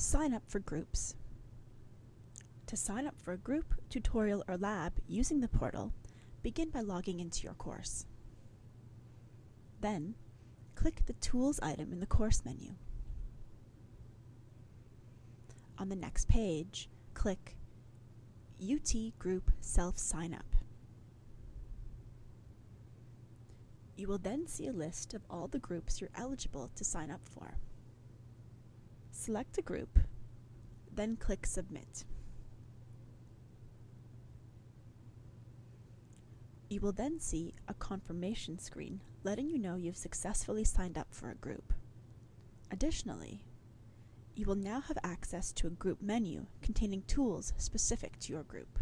Sign up for groups. To sign up for a group, tutorial, or lab using the portal, begin by logging into your course. Then, click the Tools item in the course menu. On the next page, click UT Group Self Sign Up. You will then see a list of all the groups you're eligible to sign up for. Select a group, then click Submit. You will then see a confirmation screen letting you know you've successfully signed up for a group. Additionally, you will now have access to a group menu containing tools specific to your group.